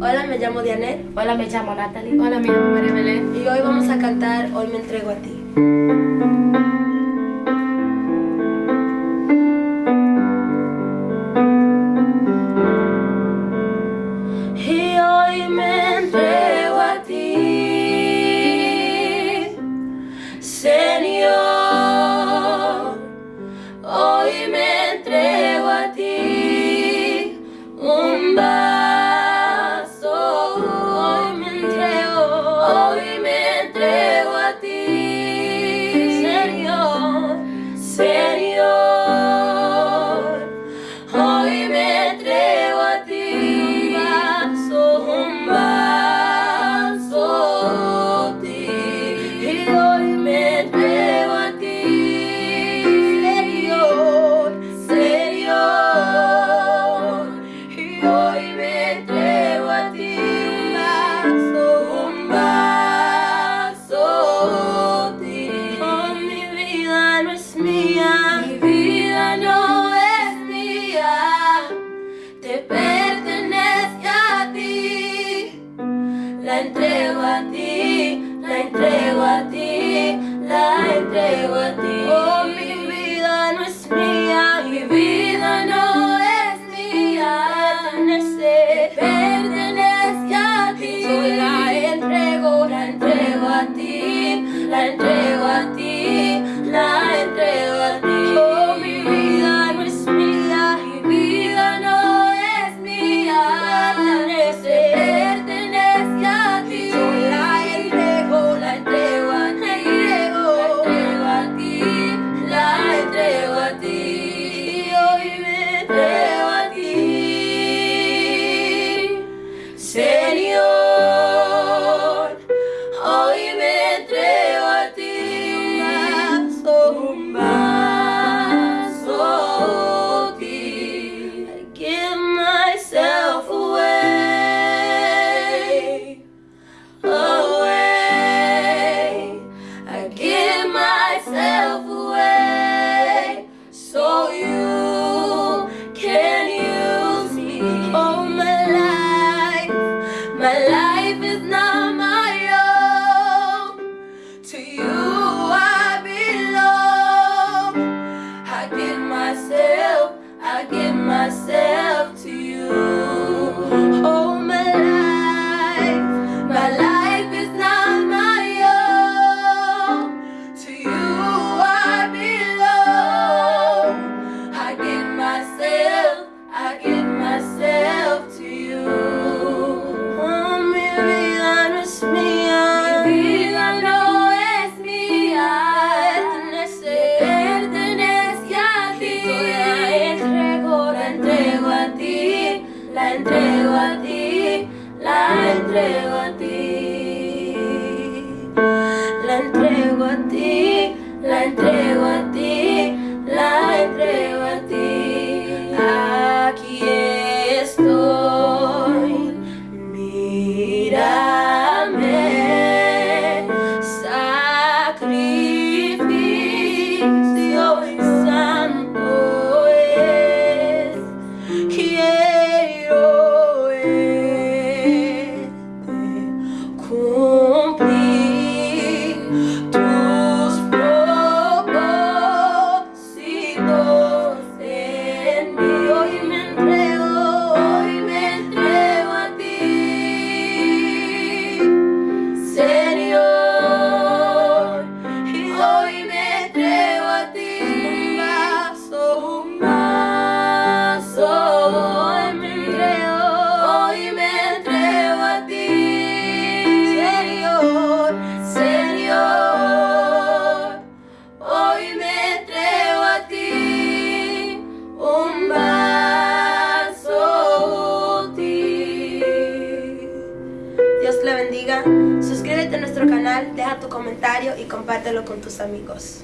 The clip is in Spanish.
Hola, me llamo Dianet. Hola, me llamo Natalie. Hola, mi nombre es Belén. Y hoy vamos a cantar Hoy me entrego a ti. levante. entrego a ti, la entrego a ti, la entrego a ti. La entrego a ti, la entrego a ti. suscríbete a nuestro canal, deja tu comentario y compártelo con tus amigos.